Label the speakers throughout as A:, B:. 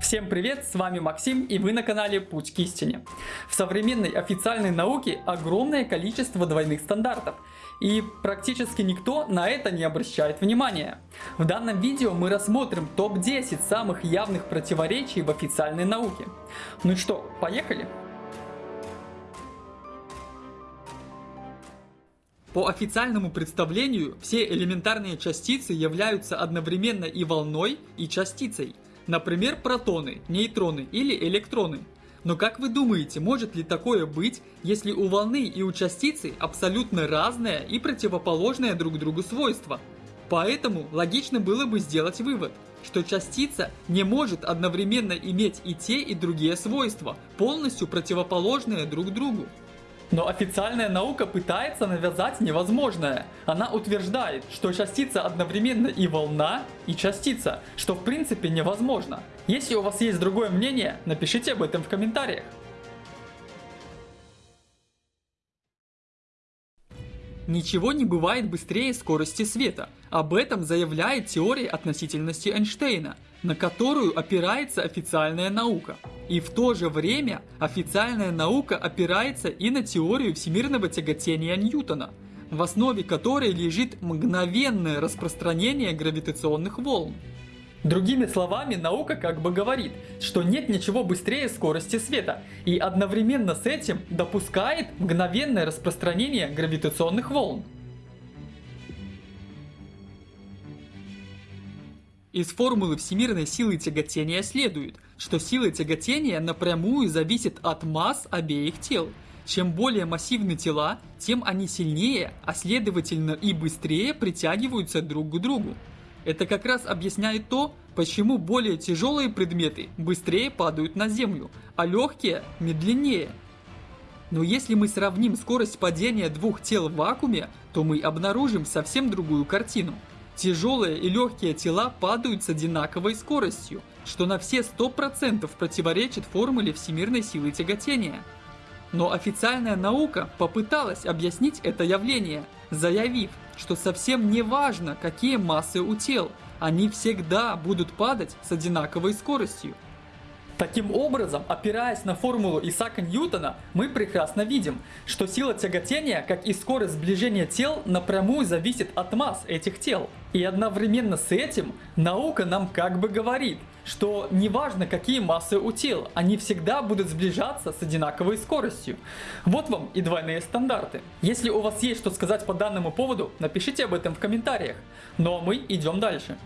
A: Всем привет, с вами Максим и вы на канале Путь к истине. В современной официальной науке огромное количество двойных стандартов и практически никто на это не обращает внимания. В данном видео мы рассмотрим топ-10 самых явных противоречий в официальной науке. Ну что, поехали? По официальному представлению, все элементарные частицы являются одновременно и волной, и частицей – Например, протоны, нейтроны или электроны. Но как вы думаете, может ли такое быть, если у волны и у частицы абсолютно разное и противоположное друг другу свойства? Поэтому логично было бы сделать вывод, что частица не может одновременно иметь и те, и другие свойства, полностью противоположные друг другу. Но официальная наука пытается навязать невозможное. Она утверждает, что частица одновременно и волна, и частица, что в принципе невозможно. Если у вас есть другое мнение, напишите об этом в комментариях. Ничего не бывает быстрее скорости света. Об этом заявляет теория относительности Эйнштейна, на которую опирается официальная наука. И в то же время официальная наука опирается и на теорию всемирного тяготения Ньютона, в основе которой лежит мгновенное распространение гравитационных волн. Другими словами, наука как бы говорит, что нет ничего быстрее скорости света, и одновременно с этим допускает мгновенное распространение гравитационных волн. Из формулы всемирной силы тяготения следует, что сила тяготения напрямую зависит от масс обеих тел. Чем более массивны тела, тем они сильнее, а следовательно и быстрее притягиваются друг к другу. Это как раз объясняет то, почему более тяжелые предметы быстрее падают на землю, а легкие медленнее. Но если мы сравним скорость падения двух тел в вакууме, то мы обнаружим совсем другую картину. Тяжелые и легкие тела падают с одинаковой скоростью, что на все 100% противоречит формуле всемирной силы тяготения. Но официальная наука попыталась объяснить это явление, заявив, что совсем не важно, какие массы у тел, они всегда будут падать с одинаковой скоростью. Таким образом, опираясь на формулу Исаака Ньютона, мы прекрасно видим, что сила тяготения, как и скорость сближения тел, напрямую зависит от масс этих тел. И одновременно с этим наука нам как бы говорит, что неважно какие массы у тел, они всегда будут сближаться с одинаковой скоростью. Вот вам и двойные стандарты. Если у вас есть что сказать по данному поводу, напишите об этом в комментариях. Ну а мы идем дальше.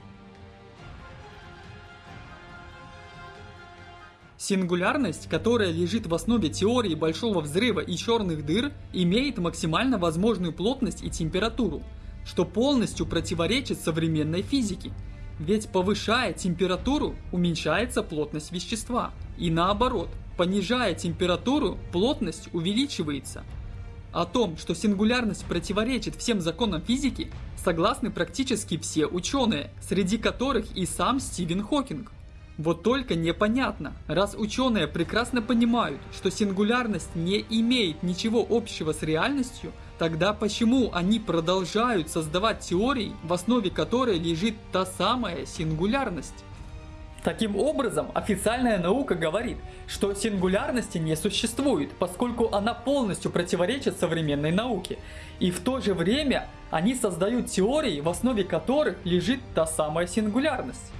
A: Сингулярность, которая лежит в основе теории Большого Взрыва и черных дыр, имеет максимально возможную плотность и температуру, что полностью противоречит современной физике. Ведь повышая температуру, уменьшается плотность вещества. И наоборот, понижая температуру, плотность увеличивается. О том, что сингулярность противоречит всем законам физики, согласны практически все ученые, среди которых и сам Стивен Хокинг. Вот только непонятно, раз ученые прекрасно понимают, что сингулярность не имеет ничего общего с реальностью, тогда почему они продолжают создавать теории, в основе которой лежит та самая сингулярность? Таким образом, официальная наука говорит, что сингулярности не существует, поскольку она полностью противоречит современной науке. И в то же время они создают теории, в основе которых лежит та самая сингулярность.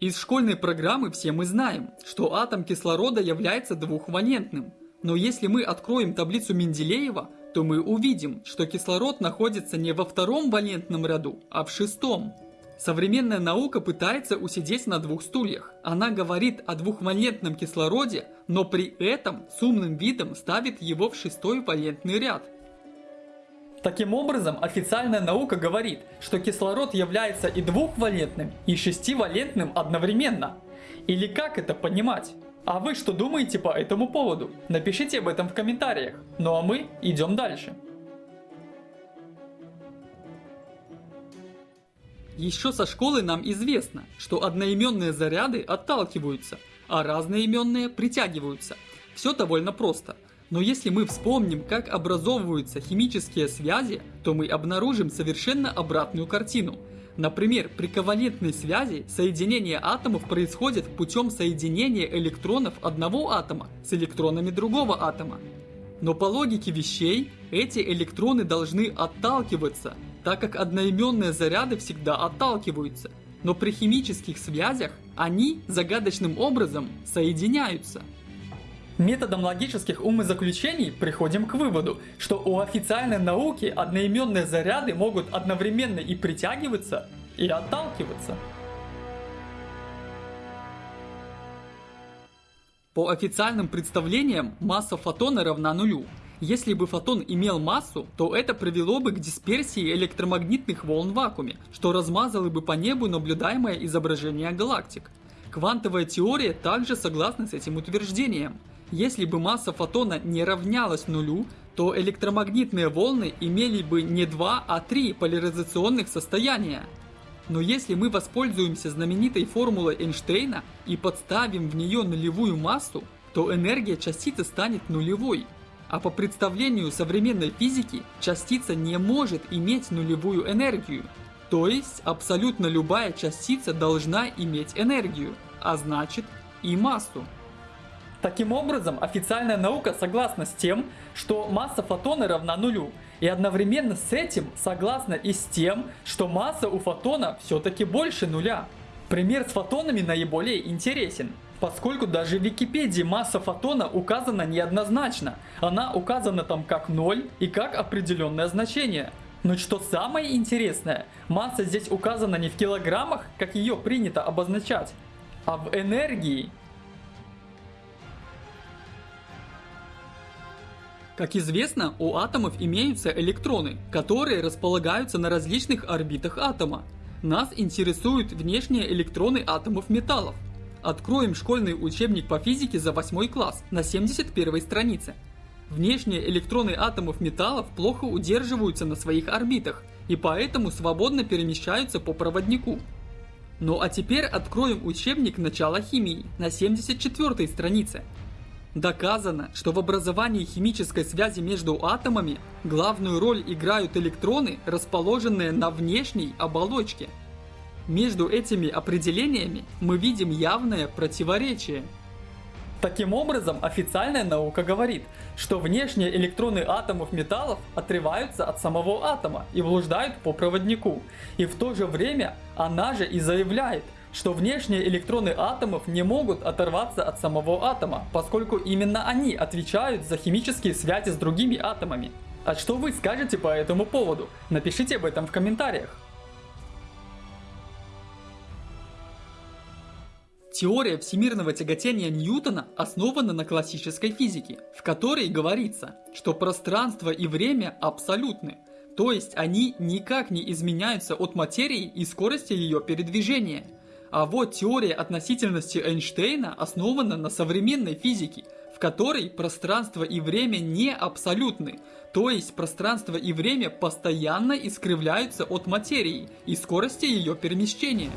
A: Из школьной программы все мы знаем, что атом кислорода является двухвалентным. Но если мы откроем таблицу Менделеева, то мы увидим, что кислород находится не во втором валентном ряду, а в шестом. Современная наука пытается усидеть на двух стульях. Она говорит о двухвалентном кислороде, но при этом с умным видом ставит его в шестой валентный ряд – Таким образом, официальная наука говорит, что кислород является и двухвалентным, и шестивалентным одновременно. Или как это понимать? А вы что думаете по этому поводу? Напишите об этом в комментариях. Ну а мы идем дальше. Еще со школы нам известно, что одноименные заряды отталкиваются, а разноименные притягиваются. Все довольно просто – но если мы вспомним, как образовываются химические связи, то мы обнаружим совершенно обратную картину. Например, при ковалентной связи соединение атомов происходит путем соединения электронов одного атома с электронами другого атома. Но по логике вещей, эти электроны должны отталкиваться, так как одноименные заряды всегда отталкиваются. Но при химических связях они загадочным образом соединяются. Методом логических умозаключений приходим к выводу, что у официальной науки одноименные заряды могут одновременно и притягиваться, и отталкиваться. По официальным представлениям, масса фотона равна нулю. Если бы фотон имел массу, то это привело бы к дисперсии электромагнитных волн в вакууме, что размазало бы по небу наблюдаемое изображение галактик. Квантовая теория также согласна с этим утверждением. Если бы масса фотона не равнялась нулю, то электромагнитные волны имели бы не два, а три поляризационных состояния. Но если мы воспользуемся знаменитой формулой Эйнштейна и подставим в нее нулевую массу, то энергия частицы станет нулевой. А по представлению современной физики, частица не может иметь нулевую энергию. То есть абсолютно любая частица должна иметь энергию, а значит и массу. Таким образом, официальная наука согласна с тем, что масса фотона равна нулю, и одновременно с этим согласна и с тем, что масса у фотона все-таки больше нуля. Пример с фотонами наиболее интересен, поскольку даже в Википедии масса фотона указана неоднозначно. Она указана там как 0 и как определенное значение. Но что самое интересное, масса здесь указана не в килограммах, как ее принято обозначать, а в энергии. Как известно, у атомов имеются электроны, которые располагаются на различных орбитах атома. Нас интересуют внешние электроны атомов металлов. Откроем школьный учебник по физике за 8 класс на 71 странице. Внешние электроны атомов металлов плохо удерживаются на своих орбитах и поэтому свободно перемещаются по проводнику. Ну а теперь откроем учебник начала химии на 74 странице. Доказано, что в образовании химической связи между атомами главную роль играют электроны, расположенные на внешней оболочке. Между этими определениями мы видим явное противоречие. Таким образом, официальная наука говорит, что внешние электроны атомов металлов отрываются от самого атома и блуждают по проводнику. И в то же время она же и заявляет, что внешние электроны атомов не могут оторваться от самого атома, поскольку именно они отвечают за химические связи с другими атомами. А что вы скажете по этому поводу? Напишите об этом в комментариях. Теория всемирного тяготения Ньютона основана на классической физике, в которой говорится, что пространство и время абсолютны, то есть они никак не изменяются от материи и скорости ее передвижения – а вот теория относительности Эйнштейна основана на современной физике, в которой пространство и время не абсолютны, то есть пространство и время постоянно искривляются от материи и скорости ее перемещения.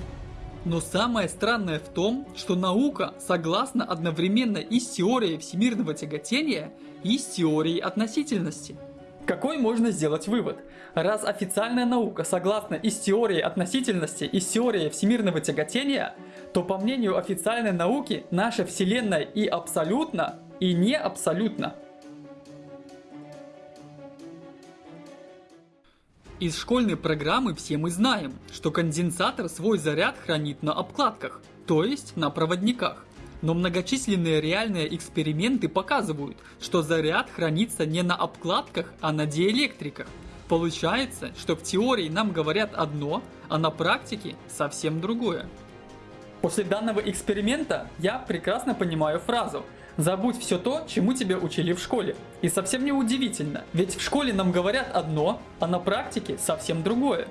A: Но самое странное в том, что наука согласна одновременно и с теорией всемирного тяготения, и с теорией относительности. Какой можно сделать вывод? Раз официальная наука согласна и с теорией относительности, и с теорией всемирного тяготения, то по мнению официальной науки наша Вселенная и абсолютно, и не абсолютно. Из школьной программы все мы знаем, что конденсатор свой заряд хранит на обкладках, то есть на проводниках. Но многочисленные реальные эксперименты показывают, что заряд хранится не на обкладках, а на диэлектриках. Получается, что в теории нам говорят одно, а на практике совсем другое. После данного эксперимента я прекрасно понимаю фразу «Забудь все то, чему тебя учили в школе». И совсем не удивительно, ведь в школе нам говорят одно, а на практике совсем другое.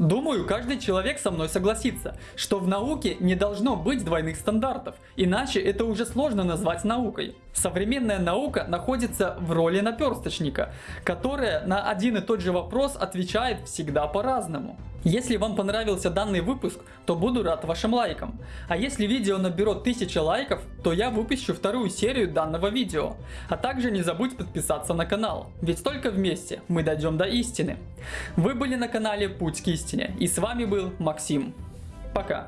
A: Думаю, каждый человек со мной согласится, что в науке не должно быть двойных стандартов, иначе это уже сложно назвать наукой. Современная наука находится в роли наперсточника, которая на один и тот же вопрос отвечает всегда по-разному. Если вам понравился данный выпуск, то буду рад вашим лайкам. А если видео наберет 1000 лайков, то я выпущу вторую серию данного видео. А также не забудь подписаться на канал, ведь только вместе мы дойдем до истины. Вы были на канале Путь к истине и с вами был Максим. Пока.